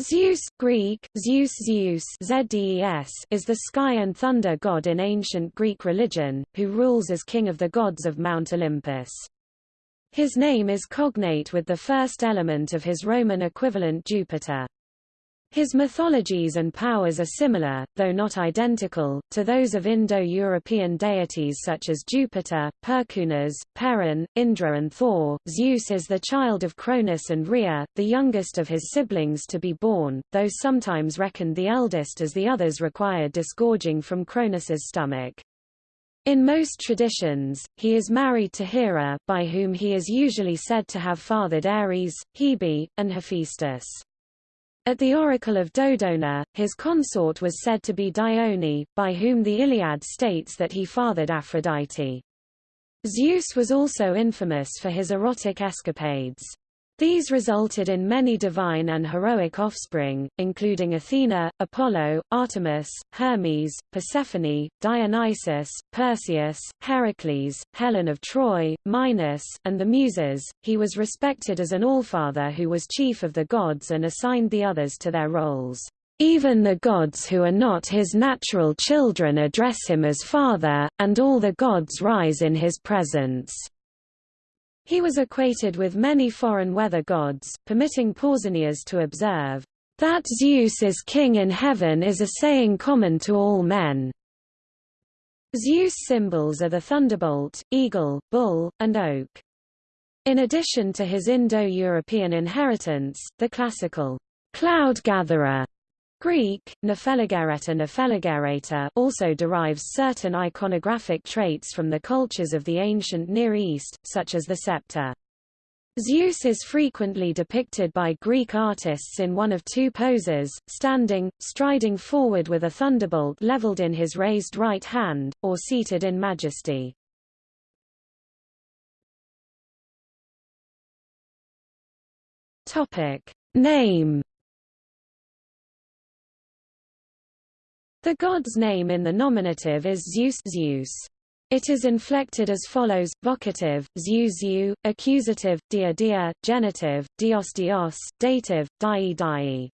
Zeus Greek, Zeus Zeus ZDES, is the sky and thunder god in ancient Greek religion, who rules as king of the gods of Mount Olympus. His name is cognate with the first element of his Roman equivalent Jupiter. His mythologies and powers are similar, though not identical, to those of Indo-European deities such as Jupiter, Perkunas, Perun, Indra and Thor. Zeus is the child of Cronus and Rhea, the youngest of his siblings to be born, though sometimes reckoned the eldest as the others required disgorging from Cronus's stomach. In most traditions, he is married to Hera, by whom he is usually said to have fathered Ares, Hebe, and Hephaestus. At the oracle of Dodona, his consort was said to be Dione, by whom the Iliad states that he fathered Aphrodite. Zeus was also infamous for his erotic escapades. These resulted in many divine and heroic offspring, including Athena, Apollo, Artemis, Hermes, Persephone, Dionysus, Perseus, Heracles, Helen of Troy, Minos, and the Muses. He was respected as an allfather who was chief of the gods and assigned the others to their roles. Even the gods who are not his natural children address him as father, and all the gods rise in his presence. He was equated with many foreign weather gods, permitting Pausanias to observe, "...that Zeus is king in heaven is a saying common to all men." Zeus symbols are the thunderbolt, eagle, bull, and oak. In addition to his Indo-European inheritance, the classical cloud Greek, Nepheligereta Nepheligerata also derives certain iconographic traits from the cultures of the ancient Near East, such as the scepter. Zeus is frequently depicted by Greek artists in one of two poses, standing, striding forward with a thunderbolt leveled in his raised right hand, or seated in majesty. Name The god's name in the nominative is Zeus Zeus. It is inflected as follows, vocative, Zeus Zeu, accusative, dia dia, genitive, dios dios, dative, dii dii.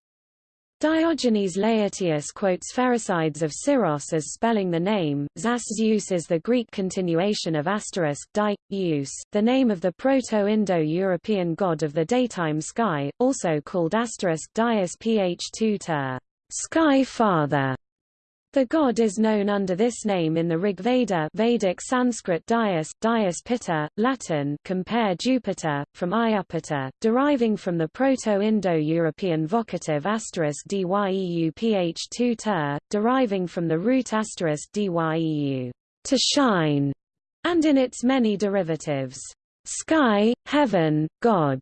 Diogenes Laertius quotes Pherecydes of Syros as spelling the name. Zas Zeus is the Greek continuation of asterisk di, Eus, the name of the Proto-Indo-European god of the daytime sky, also called asterisk dias ph2 ter, sky father. The god is known under this name in the Rig Veda Vedic Sanskrit Dias, Dias Pitta, Latin compare Jupiter, from Iupita, deriving from the Proto-Indo-European vocative asterisk dyeu ph2 ter, deriving from the root asterisk dyeu, to shine, and in its many derivatives, sky, heaven, god,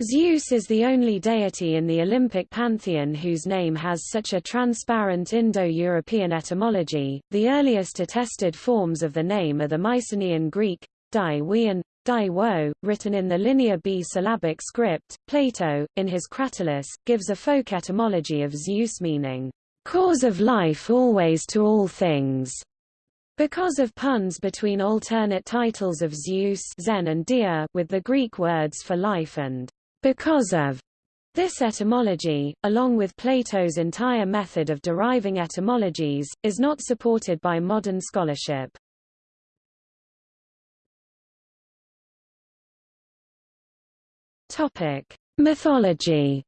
Zeus is the only deity in the Olympic pantheon whose name has such a transparent Indo-European etymology. The earliest attested forms of the name are the Mycenaean Greek, di and wo, written in the Linear B syllabic script. Plato, in his Cratylus, gives a folk etymology of Zeus meaning, cause of life always to all things. Because of puns between alternate titles of Zeus Zen and Dia with the Greek words for life and because of this etymology, along with Plato's entire method of deriving etymologies, is not supported by modern scholarship. Topic: Mythology.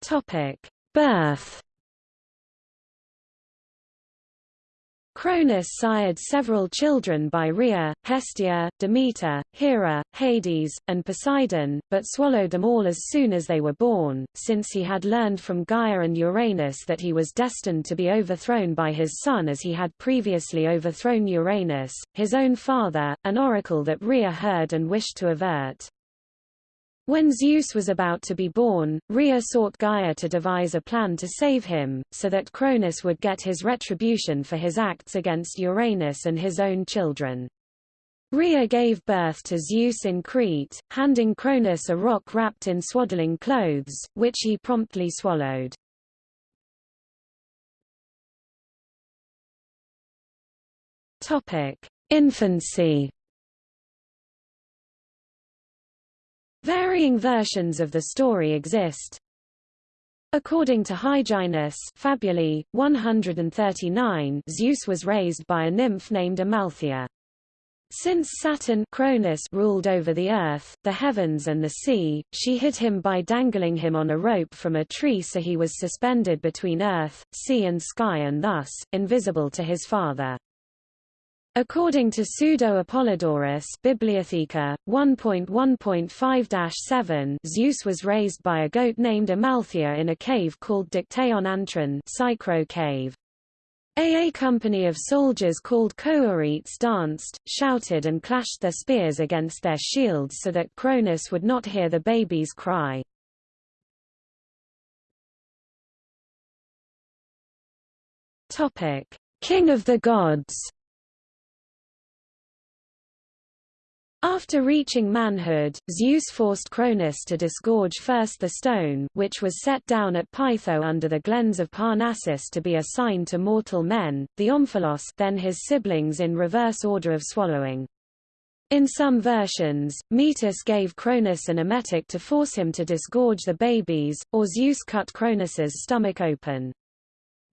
Topic: Birth. Cronus sired several children by Rhea, Hestia, Demeter, Hera, Hades, and Poseidon, but swallowed them all as soon as they were born, since he had learned from Gaia and Uranus that he was destined to be overthrown by his son as he had previously overthrown Uranus, his own father, an oracle that Rhea heard and wished to avert. When Zeus was about to be born, Rhea sought Gaia to devise a plan to save him, so that Cronus would get his retribution for his acts against Uranus and his own children. Rhea gave birth to Zeus in Crete, handing Cronus a rock wrapped in swaddling clothes, which he promptly swallowed. infancy. Varying versions of the story exist. According to Hyginus Fabulae, 139, Zeus was raised by a nymph named Amalthea. Since Saturn Cronus ruled over the earth, the heavens and the sea, she hid him by dangling him on a rope from a tree so he was suspended between earth, sea and sky and thus, invisible to his father. According to Pseudo-Apollodorus Bibliotheca, 1.1.5-7 Zeus was raised by a goat named Amalthea in a cave called Dictaeon Antron Psychro cave. A company of soldiers called Kouretes danced, shouted and clashed their spears against their shields so that Cronus would not hear the babies cry. King of the gods After reaching manhood, Zeus forced Cronus to disgorge first the stone which was set down at Pytho under the glens of Parnassus to be a sign to mortal men, the omphalos then his siblings in reverse order of swallowing. In some versions, Metis gave Cronus an emetic to force him to disgorge the babies, or Zeus cut Cronus's stomach open.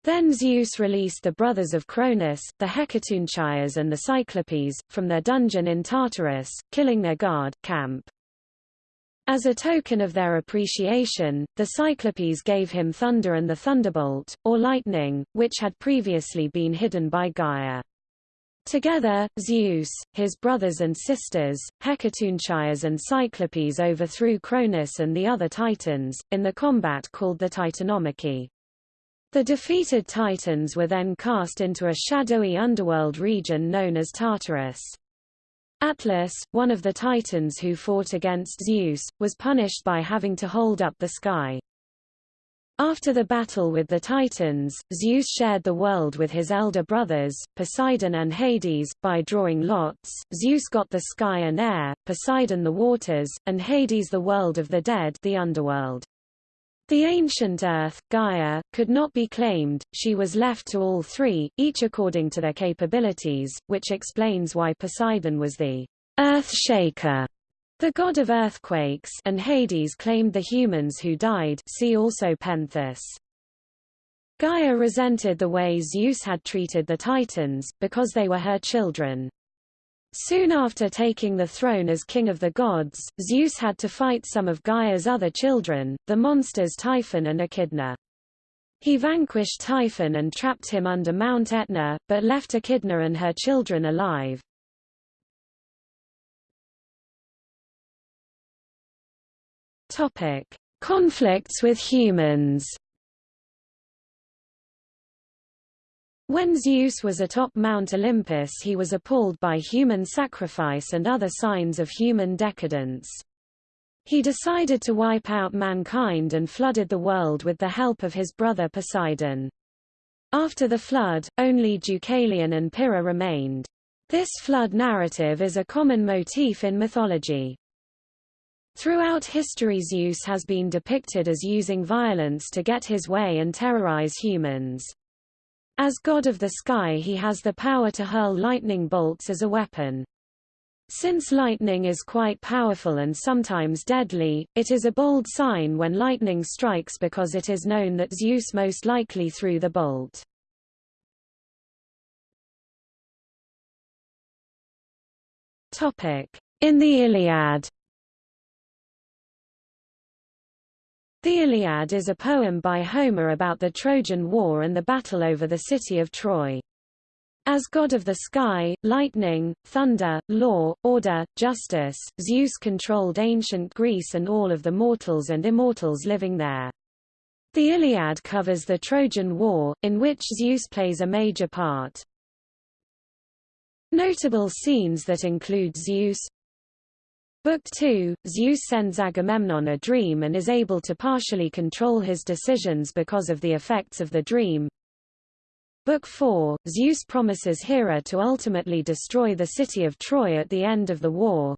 Then Zeus released the brothers of Cronus, the Hecatoonchiires and the Cyclopes, from their dungeon in Tartarus, killing their guard, Camp. As a token of their appreciation, the Cyclopes gave him thunder and the thunderbolt, or lightning, which had previously been hidden by Gaia. Together, Zeus, his brothers and sisters, Hecatoonchiires and Cyclopes overthrew Cronus and the other Titans, in the combat called the Titanomachy. The defeated Titans were then cast into a shadowy underworld region known as Tartarus. Atlas, one of the Titans who fought against Zeus, was punished by having to hold up the sky. After the battle with the Titans, Zeus shared the world with his elder brothers, Poseidon and Hades, by drawing lots. Zeus got the sky and air, Poseidon the waters, and Hades the world of the dead the underworld. The ancient Earth, Gaia, could not be claimed, she was left to all three, each according to their capabilities, which explains why Poseidon was the Earth Shaker, the god of earthquakes and Hades claimed the humans who died see also Pentheus. Gaia resented the way Zeus had treated the Titans, because they were her children. Soon after taking the throne as king of the gods, Zeus had to fight some of Gaia's other children, the monsters Typhon and Echidna. He vanquished Typhon and trapped him under Mount Etna, but left Echidna and her children alive. Conflicts with humans. When Zeus was atop Mount Olympus he was appalled by human sacrifice and other signs of human decadence. He decided to wipe out mankind and flooded the world with the help of his brother Poseidon. After the flood, only Deucalion and Pyrrha remained. This flood narrative is a common motif in mythology. Throughout history Zeus has been depicted as using violence to get his way and terrorize humans. As god of the sky he has the power to hurl lightning bolts as a weapon. Since lightning is quite powerful and sometimes deadly, it is a bold sign when lightning strikes because it is known that Zeus most likely threw the bolt. In the Iliad The Iliad is a poem by Homer about the Trojan War and the battle over the city of Troy. As god of the sky, lightning, thunder, law, order, justice, Zeus controlled ancient Greece and all of the mortals and immortals living there. The Iliad covers the Trojan War, in which Zeus plays a major part. Notable scenes that include Zeus, Book 2, Zeus sends Agamemnon a dream and is able to partially control his decisions because of the effects of the dream. Book 4, Zeus promises Hera to ultimately destroy the city of Troy at the end of the war.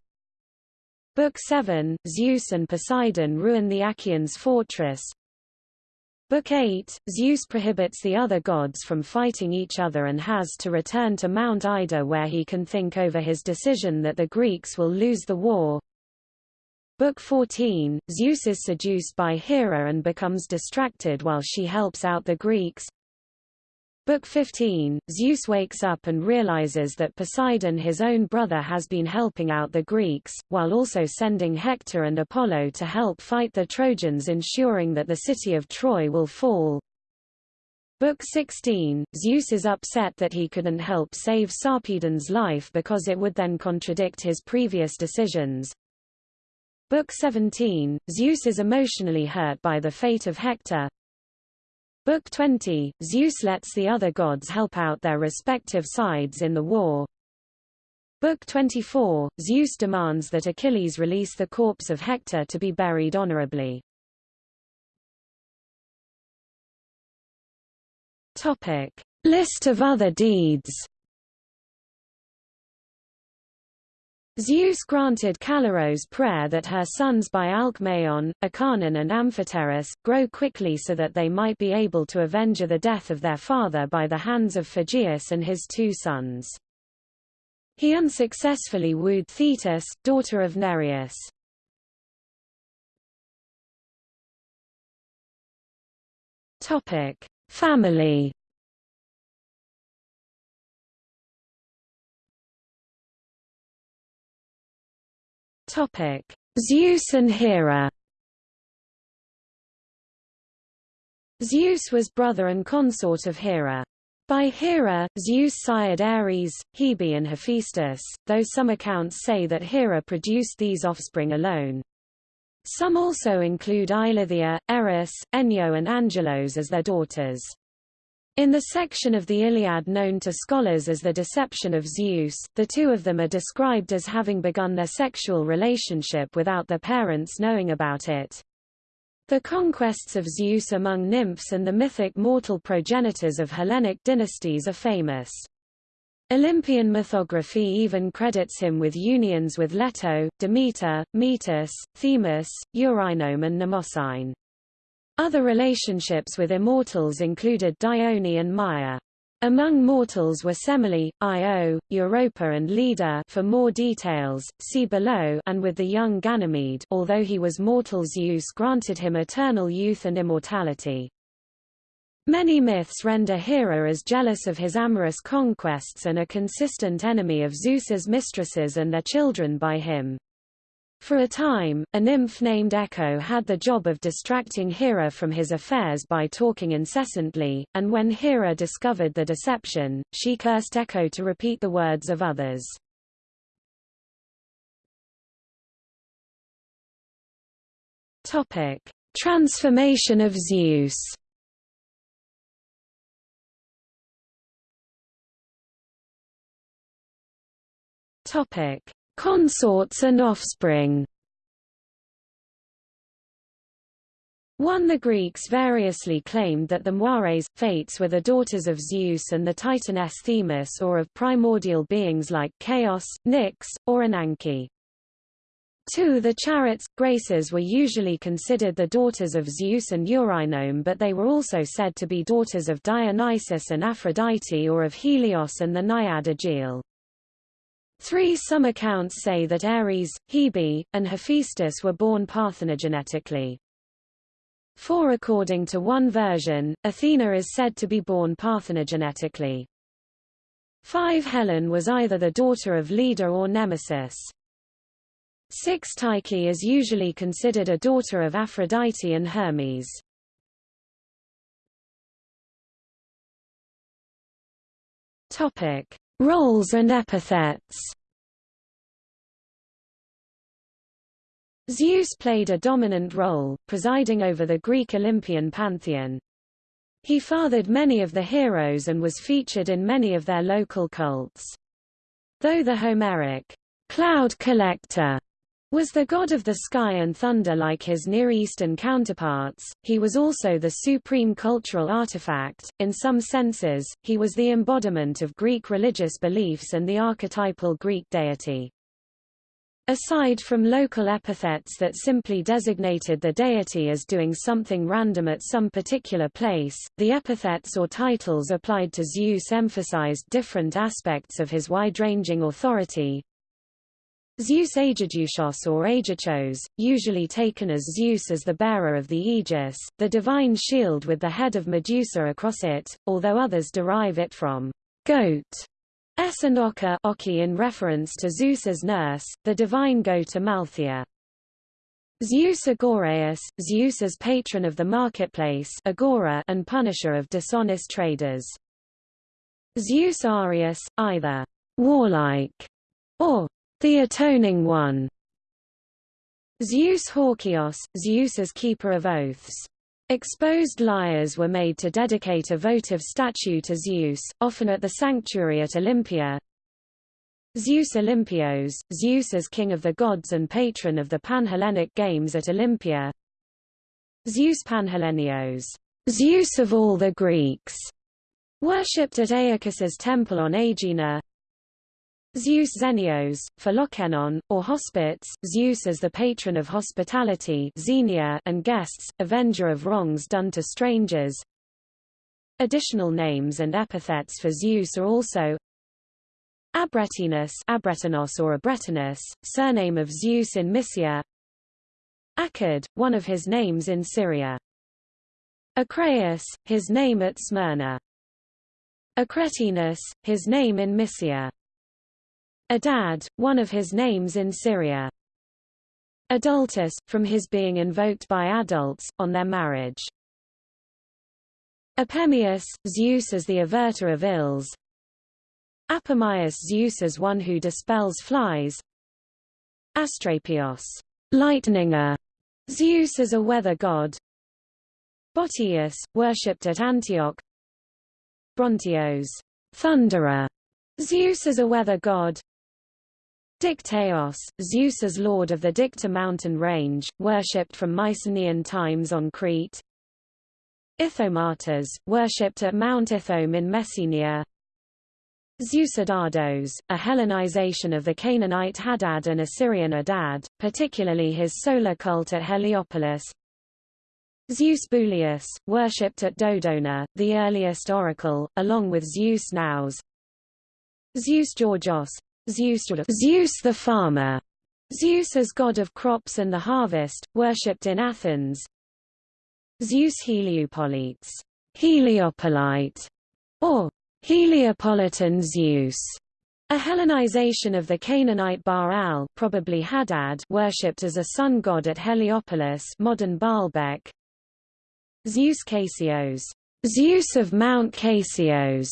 Book 7, Zeus and Poseidon ruin the Achaeans' fortress. Book 8, Zeus prohibits the other gods from fighting each other and has to return to Mount Ida where he can think over his decision that the Greeks will lose the war. Book 14, Zeus is seduced by Hera and becomes distracted while she helps out the Greeks. Book 15, Zeus wakes up and realizes that Poseidon his own brother has been helping out the Greeks, while also sending Hector and Apollo to help fight the Trojans ensuring that the city of Troy will fall. Book 16, Zeus is upset that he couldn't help save Sarpedon's life because it would then contradict his previous decisions. Book 17, Zeus is emotionally hurt by the fate of Hector, Book 20, Zeus lets the other gods help out their respective sides in the war. Book 24, Zeus demands that Achilles release the corpse of Hector to be buried honorably. Topic. List of other deeds Zeus granted Callirrhoe's prayer that her sons by Alcmaeon, Acarnan and Amphoterus, grow quickly so that they might be able to avenge the death of their father by the hands of Phegeus and his two sons. He unsuccessfully wooed Thetis, daughter of Nereus. Family Topic: Zeus and Hera. Zeus was brother and consort of Hera. By Hera, Zeus sired Ares, Hebe and Hephaestus, though some accounts say that Hera produced these offspring alone. Some also include Eileithyia, Eris, Enyo and Angelos as their daughters. In the section of the Iliad known to scholars as the Deception of Zeus, the two of them are described as having begun their sexual relationship without their parents knowing about it. The conquests of Zeus among nymphs and the mythic mortal progenitors of Hellenic dynasties are famous. Olympian mythography even credits him with unions with Leto, Demeter, Metis, Themis, Eurynome and Mnemosyne. Other relationships with immortals included Dione and Maia. Among mortals were Semele, Io, Europa and Leda for more details, see below and with the young Ganymede although he was mortal Zeus granted him eternal youth and immortality. Many myths render Hera as jealous of his amorous conquests and a consistent enemy of Zeus's mistresses and their children by him. For a time, a nymph named Echo had the job of distracting Hera from his affairs by talking incessantly, and when Hera discovered the deception, she cursed Echo to repeat the words of others. Topic: Transformation of Zeus. Topic: Consorts and offspring 1 The Greeks variously claimed that the Moires, fates were the daughters of Zeus and the Titaness Themis or of primordial beings like Chaos, Nyx, or Ananke. 2 The Charits, Graces were usually considered the daughters of Zeus and Eurynome but they were also said to be daughters of Dionysus and Aphrodite or of Helios and the Naiad Aegae. Three some accounts say that Ares, Hebe, and Hephaestus were born parthenogenetically. Four according to one version, Athena is said to be born parthenogenetically. 5 Helen was either the daughter of Leda or Nemesis. 6 Tyche is usually considered a daughter of Aphrodite and Hermes. Topic: Roles and epithets Zeus played a dominant role, presiding over the Greek Olympian pantheon. He fathered many of the heroes and was featured in many of their local cults. Though the Homeric cloud collector was the god of the sky and thunder like his Near Eastern counterparts, he was also the supreme cultural artifact. In some senses, he was the embodiment of Greek religious beliefs and the archetypal Greek deity. Aside from local epithets that simply designated the deity as doing something random at some particular place, the epithets or titles applied to Zeus emphasized different aspects of his wide-ranging authority. Zeus Aegidiusos or Aegichos, usually taken as Zeus as the bearer of the aegis, the divine shield with the head of Medusa across it, although others derive it from goat S and Oka in reference to Zeus's nurse, the divine goat Amalthea. Zeus Agoraeus, Zeus as patron of the marketplace Agora and punisher of dishonest traders. Zeus Arius, either warlike or the atoning one. Zeus Horkios, Zeus as keeper of oaths. Exposed liars were made to dedicate a votive statue to Zeus, often at the sanctuary at Olympia. Zeus Olympios, Zeus as king of the gods and patron of the Panhellenic Games at Olympia. Zeus Panhellenios, Zeus of all the Greeks, worshipped at Aeacus's temple on Aegina. Zeus Xenios, Philoxenon, or Hospits, Zeus as the patron of hospitality Xenia and guests, avenger of wrongs done to strangers. Additional names and epithets for Zeus are also Abretinus Abretanos or Abretinus, surname of Zeus in Mysia Akkad, one of his names in Syria. Acraeus, his name at Smyrna. Acretinus, his name in Mysia. Adad, one of his names in Syria. Adultus, from his being invoked by adults, on their marriage. Apemius, Zeus as the averter of ills. Apomius Zeus as one who dispels flies. Astrapios, lightninger, Zeus as a weather god. Botius, worshipped at Antioch. Brontios, thunderer, Zeus as a weather god. Dictaeos, Zeus as lord of the Dicta mountain range, worshipped from Mycenaean times on Crete. Ithomatas, worshipped at Mount Ithome in Messenia. Zeusadados, a Hellenization of the Canaanite Hadad and Assyrian Adad, particularly his solar cult at Heliopolis. Zeus Bulius, worshipped at Dodona, the earliest oracle, along with Zeus Nous. Zeus Georgios, Zeus, the farmer, Zeus as god of crops and the harvest, worshipped in Athens. Zeus Heliopolites, Heliopolite, or Heliopolitan Zeus, a Hellenization of the Canaanite Baal, probably Hadad, worshipped as a sun god at Heliopolis, modern Baalbek. Zeus Casios, Zeus of Mount Casios,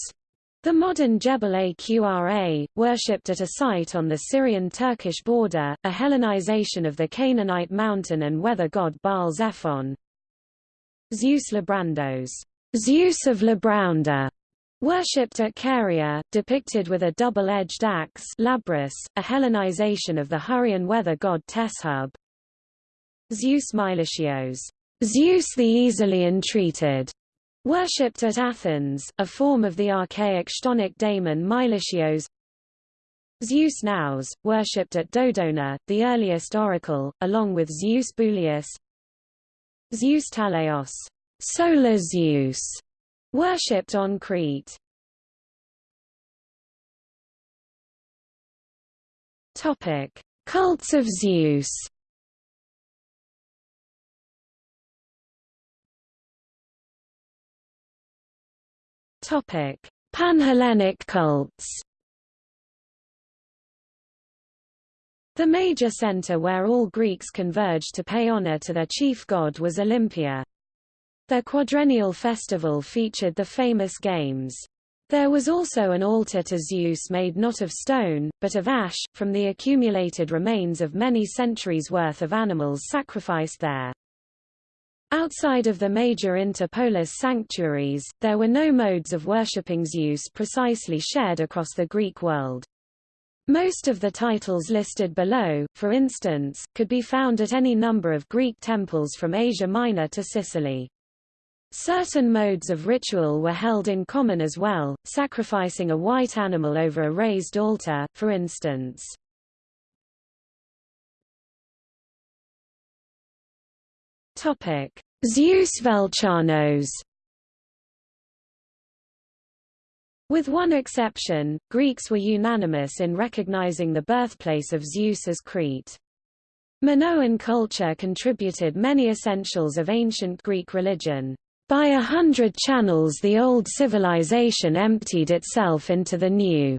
the modern Jebel Aqra, worshipped at a site on the Syrian-Turkish border, a Hellenization of the Canaanite mountain and weather god Baal Zephon. Zeus Labrandos, Zeus of Labraunda, worshipped at Caria, depicted with a double-edged axe Labrys, a Hellenization of the Hurrian weather god Teshub. Zeus Meilichios, Zeus the easily entreated, Worshipped at Athens, a form of the archaic Chthonic daemon Meilichios Zeus Nous, worshipped at Dodona, the earliest oracle, along with Zeus Bulius Zeus Talaeos, solar Zeus, worshipped on Crete. Topic: Cults of Zeus Topic: Panhellenic cults. The major center where all Greeks converged to pay honor to their chief god was Olympia. Their quadrennial festival featured the famous games. There was also an altar to Zeus made not of stone, but of ash, from the accumulated remains of many centuries' worth of animals sacrificed there. Outside of the major interpolis sanctuaries, there were no modes of worshipping use precisely shared across the Greek world. Most of the titles listed below, for instance, could be found at any number of Greek temples from Asia Minor to Sicily. Certain modes of ritual were held in common as well, sacrificing a white animal over a raised altar, for instance. Topic: Zeus Velchanos. With one exception, Greeks were unanimous in recognizing the birthplace of Zeus as Crete. Minoan culture contributed many essentials of ancient Greek religion. By a hundred channels the old civilization emptied itself into the new.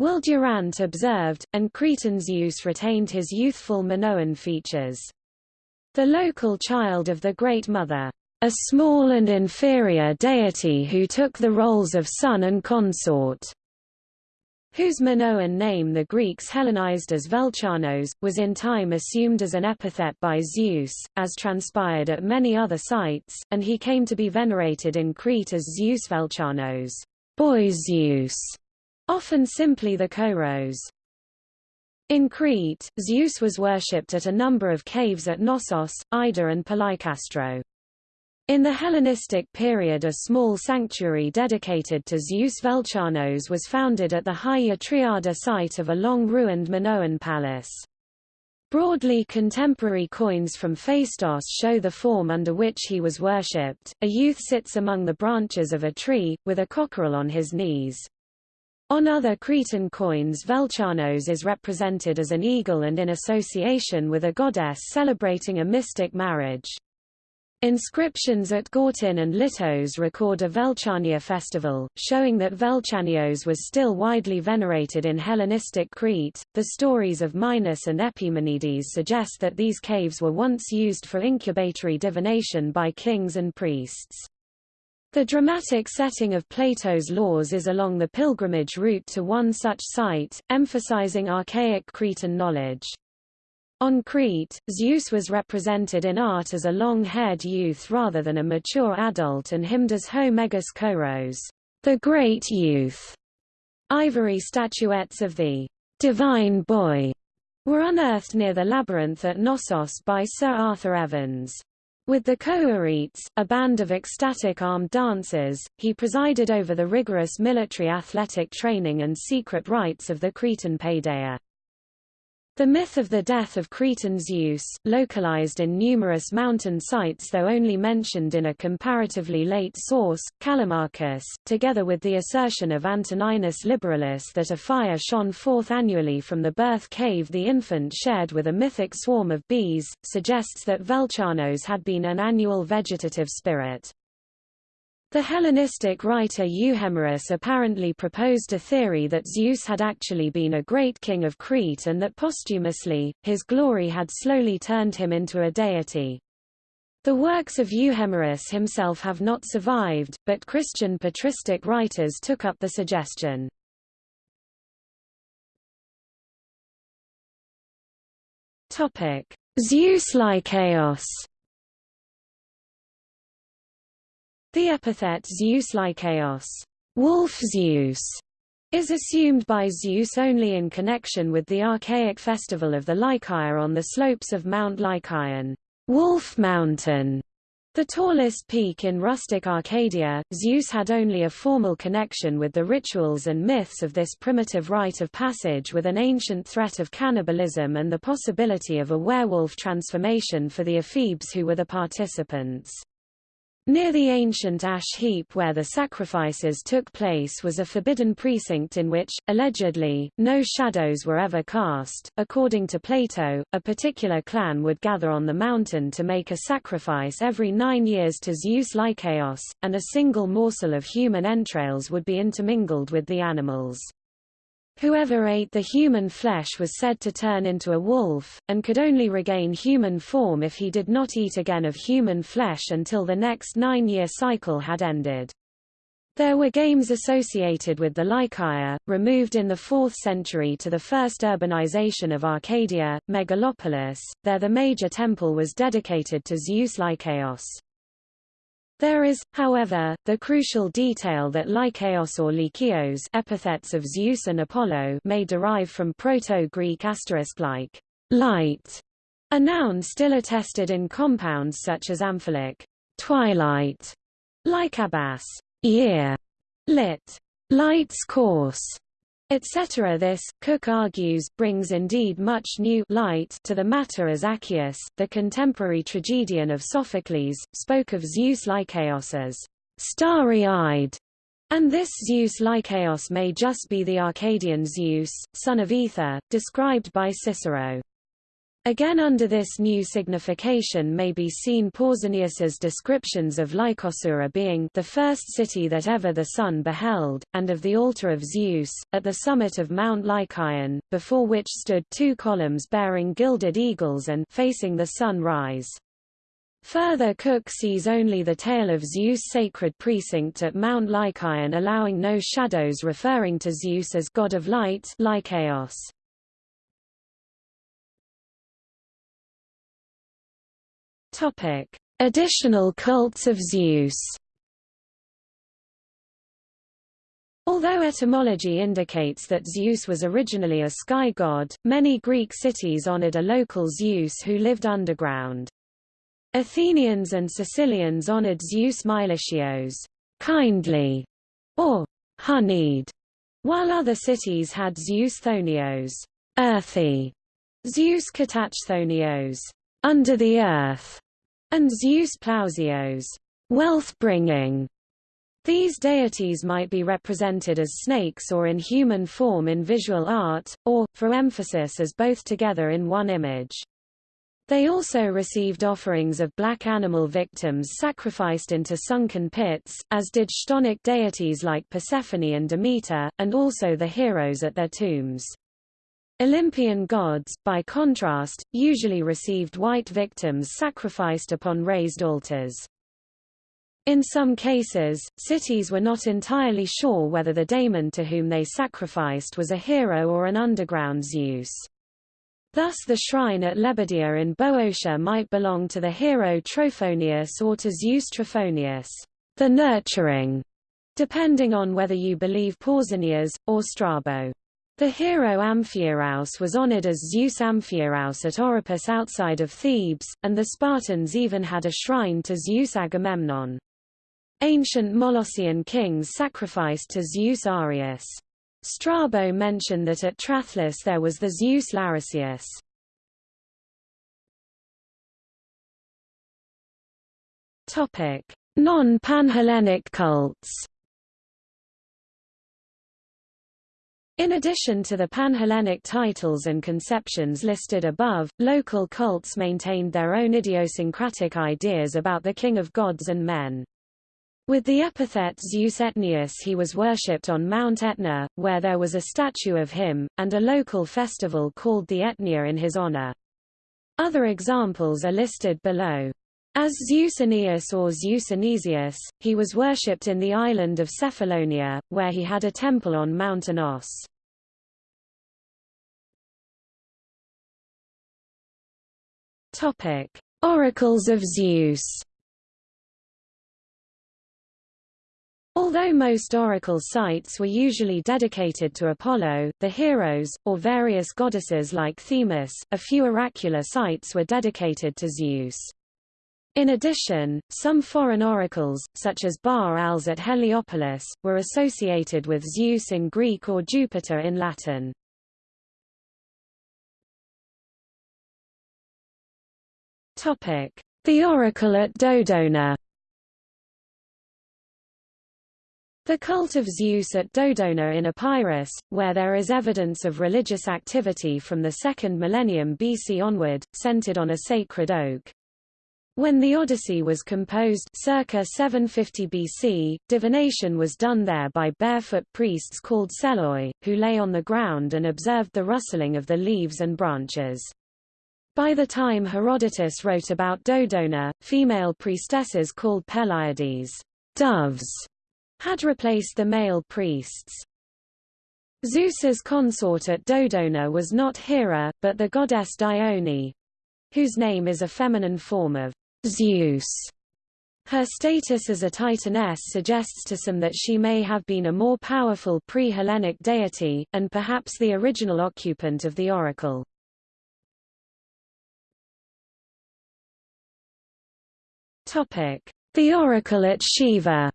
Will Durant observed, and Cretan Zeus retained his youthful Minoan features. The local child of the Great Mother, a small and inferior deity who took the roles of son and consort, whose Minoan name the Greeks Hellenized as Velchanos, was in time assumed as an epithet by Zeus, as transpired at many other sites, and he came to be venerated in Crete as Zeus Velchanos, boy Zeus, often simply the Koros. In Crete, Zeus was worshipped at a number of caves at Knossos, Ida and Palaikastro. In the Hellenistic period a small sanctuary dedicated to Zeus Velchanos was founded at the Hagia Triada site of a long-ruined Minoan palace. Broadly contemporary coins from Phaistos show the form under which he was worshipped. A youth sits among the branches of a tree, with a cockerel on his knees. On other Cretan coins Velchanos is represented as an eagle and in association with a goddess celebrating a mystic marriage. Inscriptions at Gortyn and Lyttos record a Velchania festival, showing that Velchanios was still widely venerated in Hellenistic Crete. The stories of Minos and Epimenides suggest that these caves were once used for incubatory divination by kings and priests. The dramatic setting of Plato's Laws is along the pilgrimage route to one such site, emphasizing archaic Cretan knowledge. On Crete, Zeus was represented in art as a long-haired youth rather than a mature adult and hymned as Ho Megas Koros, the great youth. Ivory statuettes of the divine boy were unearthed near the labyrinth at Knossos by Sir Arthur Evans. With the Kouretes, a band of ecstatic armed dancers, he presided over the rigorous military athletic training and secret rites of the Cretan paideia. The myth of the death of Cretan Zeus, localized in numerous mountain sites though only mentioned in a comparatively late source, Callimachus, together with the assertion of Antoninus Liberalis that a fire shone forth annually from the birth cave the infant shared with a mythic swarm of bees, suggests that Velchanos had been an annual vegetative spirit. The Hellenistic writer Euhemerus apparently proposed a theory that Zeus had actually been a great king of Crete and that posthumously, his glory had slowly turned him into a deity. The works of Euhemerus himself have not survived, but Christian patristic writers took up the suggestion. Zeus Lykaios The epithet Zeus Lykaios, wolf Zeus, is assumed by Zeus only in connection with the archaic festival of the Lycaea on the slopes of Mount Lycaeon, Wolf Mountain. The tallest peak in rustic Arcadia, Zeus had only a formal connection with the rituals and myths of this primitive rite of passage with an ancient threat of cannibalism and the possibility of a werewolf transformation for the ephebes who were the participants. Near the ancient ash heap where the sacrifices took place was a forbidden precinct in which, allegedly, no shadows were ever cast. According to Plato, a particular clan would gather on the mountain to make a sacrifice every nine years to Zeus Lykaios, and a single morsel of human entrails would be intermingled with the animals. Whoever ate the human flesh was said to turn into a wolf, and could only regain human form if he did not eat again of human flesh until the next nine-year cycle had ended. There were games associated with the Lycaea, removed in the 4th century to the first urbanization of Arcadia, Megalopolis, there the major temple was dedicated to Zeus Lykaios. There is, however, the crucial detail that Lykaios or Lykios epithets of Zeus and Apollo may derive from Proto-Greek asterisk like light, a noun still attested in compounds such as amphilic twilight, lycabas year, lit light's course, etc. This, Cook argues, brings indeed much new light to the matter as Accius, the contemporary tragedian of Sophocles, spoke of Zeus Lykaios as starry-eyed, and this Zeus Lykaios may just be the Arcadian Zeus, son of Aether, described by Cicero. Again under this new signification may be seen Pausanias's descriptions of Lycosura being the first city that ever the sun beheld, and of the altar of Zeus, at the summit of Mount Lycaon, before which stood two columns bearing gilded eagles and facing the sun rise. Further Cook sees only the tale of Zeus' sacred precinct at Mount Lycaon allowing no shadows referring to Zeus as god of light Lykaios. Topic: Additional cults of Zeus. Although etymology indicates that Zeus was originally a sky god, many Greek cities honored a local Zeus who lived underground. Athenians and Sicilians honored Zeus Meilichios, kindly, or honeyed, while other cities had Zeus Chthonios, earthy, Zeus Katachthonios, under the earth, and Zeus Plousios, wealth-bringing. These deities might be represented as snakes or in human form in visual art, or, for emphasis as both together in one image. They also received offerings of black animal victims sacrificed into sunken pits, as did chthonic deities like Persephone and Demeter, and also the heroes at their tombs. Olympian gods, by contrast, usually received white victims sacrificed upon raised altars. In some cases, cities were not entirely sure whether the daemon to whom they sacrificed was a hero or an underground Zeus. Thus the shrine at Lebedia in Boeotia might belong to the hero Trophonius or to Zeus Trophonius, the nurturing, depending on whether you believe Pausanias, or Strabo. The hero Amphiaraus was honored as Zeus Amphiaraus at Oropus outside of Thebes, and the Spartans even had a shrine to Zeus Agamemnon. Ancient Molossian kings sacrificed to Zeus Arius. Strabo mentioned that at Trachlis there was the Zeus Lariceus. Non-Panhellenic cults In addition to the Panhellenic titles and conceptions listed above, local cults maintained their own idiosyncratic ideas about the king of gods and men. With the epithet Zeus Etnius he was worshipped on Mount Etna, where there was a statue of him, and a local festival called the Etnia in his honor. Other examples are listed below. As Zeus Aeneas or Zeus Anesius, he was worshipped in the island of Cephalonia, where he had a temple on Mount Anos. Topic: Oracles of Zeus. Although most oracle sites were usually dedicated to Apollo, the heroes, or various goddesses like Themis, a few oracular sites were dedicated to Zeus. In addition, some foreign oracles, such as Baals at Heliopolis, were associated with Zeus in Greek or Jupiter in Latin. The oracle at Dodona The cult of Zeus at Dodona in Epirus, where there is evidence of religious activity from the 2nd millennium BC onward, centered on a sacred oak. When the Odyssey was composed circa 750 BC, divination was done there by barefoot priests called seloi, who lay on the ground and observed the rustling of the leaves and branches. By the time Herodotus wrote about Dodona, female priestesses called Peleiades doves, had replaced the male priests. Zeus's consort at Dodona was not Hera, but the goddess Dione, whose name is a feminine form of Zeus. Her status as a titaness suggests to some that she may have been a more powerful pre-Hellenic deity, and perhaps the original occupant of the oracle. The oracle at Siwa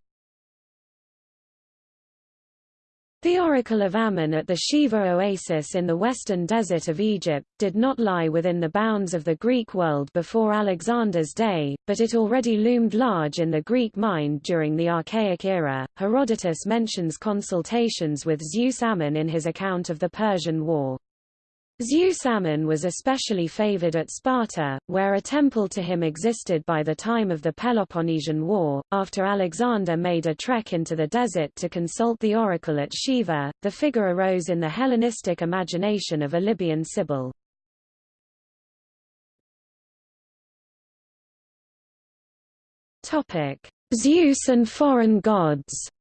The oracle of Ammon at the Siwa oasis in the western desert of Egypt, did not lie within the bounds of the Greek world before Alexander's day, but it already loomed large in the Greek mind during the Archaic era. Herodotus mentions consultations with Zeus Ammon in his account of the Persian War. Zeus Ammon was especially favored at Sparta, where a temple to him existed by the time of the Peloponnesian War. After Alexander made a trek into the desert to consult the oracle at Siwa, the figure arose in the Hellenistic imagination of a Libyan sibyl. Topic: Zeus and foreign gods.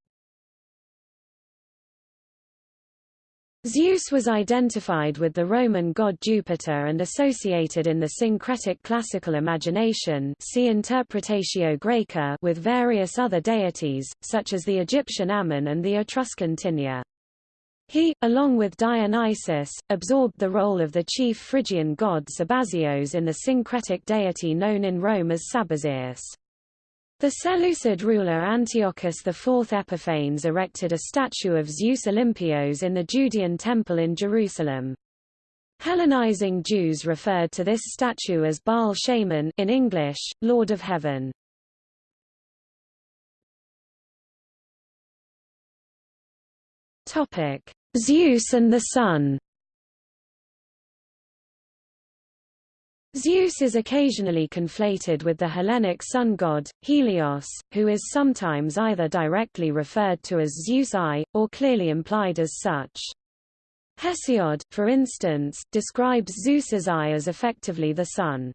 Zeus was identified with the Roman god Jupiter and associated in the syncretic classical imagination see Interpretatio Graeca with various other deities, such as the Egyptian Ammon and the Etruscan Tinia. He, along with Dionysus, absorbed the role of the chief Phrygian god Sabazios in the syncretic deity known in Rome as Sabazius. The Seleucid ruler Antiochus IV Epiphanes erected a statue of Zeus Olympios in the Judean temple in Jerusalem. Hellenizing Jews referred to this statue as Baal Shamen in English, Lord of Heaven. Zeus and the Sun. Zeus is occasionally conflated with the Hellenic sun god, Helios, who is sometimes either directly referred to as Zeus eye, or clearly implied as such. Hesiod, for instance, describes Zeus's eye as effectively the sun.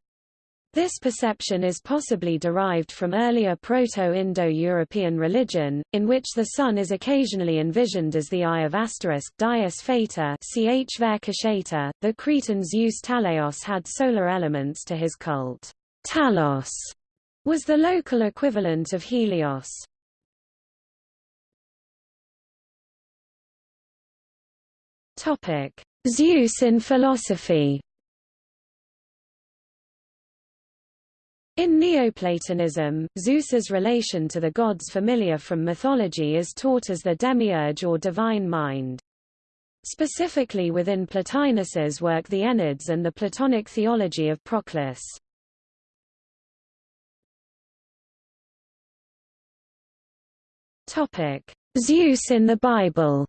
This perception is possibly derived from earlier Proto-Indo-European religion, in which the sun is occasionally envisioned as the eye of asterisk Dies Fata ch The Cretan Zeus Tallaios had solar elements to his cult. Talos was the local equivalent of Helios. Zeus in philosophy In Neoplatonism, Zeus's relation to the gods familiar from mythology is taught as the demiurge or divine mind. Specifically within Plotinus's work the Enneads and the Platonic theology of Proclus. Zeus in the Bible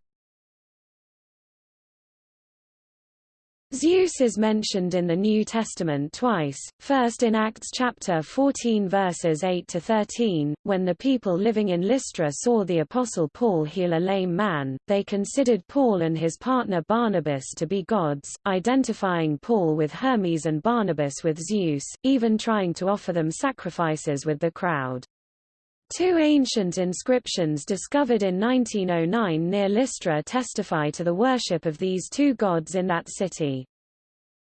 Zeus is mentioned in the New Testament twice, first in Acts chapter 14 verses 8 to 13, when the people living in Lystra saw the apostle Paul heal a lame man, they considered Paul and his partner Barnabas to be gods, identifying Paul with Hermes and Barnabas with Zeus, even trying to offer them sacrifices with the crowd. Two ancient inscriptions discovered in 1909 near Lystra testify to the worship of these two gods in that city.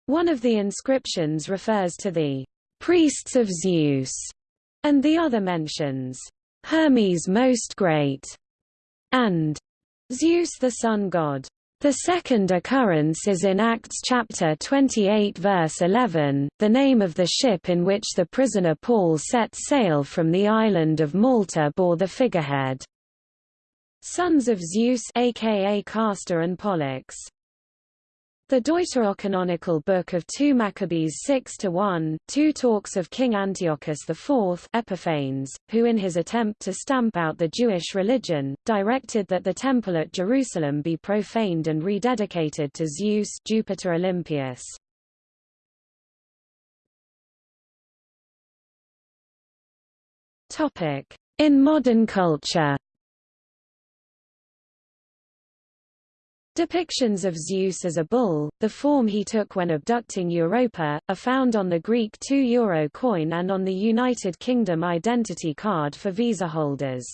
One of the inscriptions refers to the priests of Zeus, and the other mentions Hermes most great and Zeus the sun god. The second occurrence is in Acts chapter 28 verse 11, the name of the ship in which the prisoner Paul set sail from the island of Malta bore the figurehead, Sons of Zeus aka Castor and Pollux. The deuterocanonical book of 2 Maccabees 6-1, two talks of King Antiochus IV Epiphanes, who in his attempt to stamp out the Jewish religion, directed that the temple at Jerusalem be profaned and rededicated to Zeus Jupiter Olympius. In modern culture Depictions of Zeus as a bull, the form he took when abducting Europa, are found on the Greek 2 euro coin and on the United Kingdom identity card for visa holders.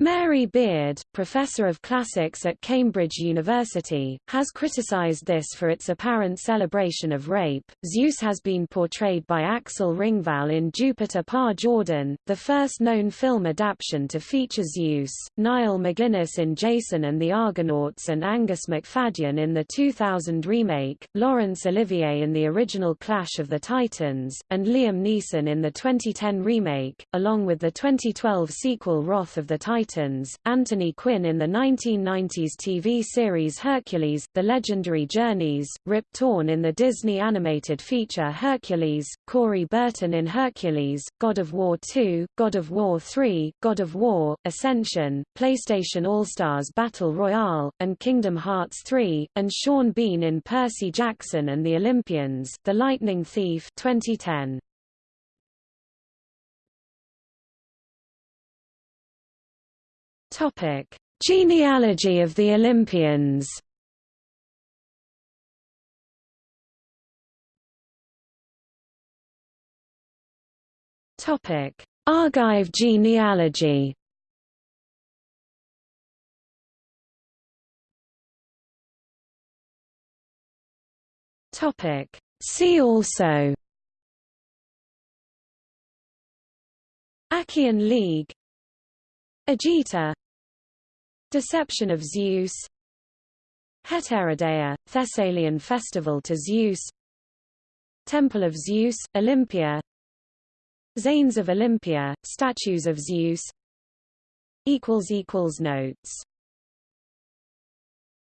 Mary Beard, professor of classics at Cambridge University, has criticized this for its apparent celebration of rape. Zeus has been portrayed by Axel Ringvall in Jupiter på jorden, the first known film adaptation to feature Zeus, Niall MacGinnis in Jason and the Argonauts, and Angus Macfadyen in the 2000 remake, Laurence Olivier in the original Clash of the Titans, and Liam Neeson in the 2010 remake, along with the 2012 sequel Wrath of the Titans Titans, Anthony Quinn in the 1990s TV series Hercules, The Legendary Journeys, Rip Torn in the Disney animated feature Hercules, Corey Burton in Hercules, God of War 2, God of War 3, God of War, Ascension, PlayStation All-Stars Battle Royale, and Kingdom Hearts 3, and Sean Bean in Percy Jackson and the Olympians, The Lightning Thief 2010. Topic: Genealogy of the Olympians. Topic: Argive genealogy. Topic: See also. Achaean League. Agita Deception of Zeus. Hetairideia, Thessalian festival to Zeus. Temple of Zeus, Olympia. Zanes of Olympia, statues of Zeus. Notes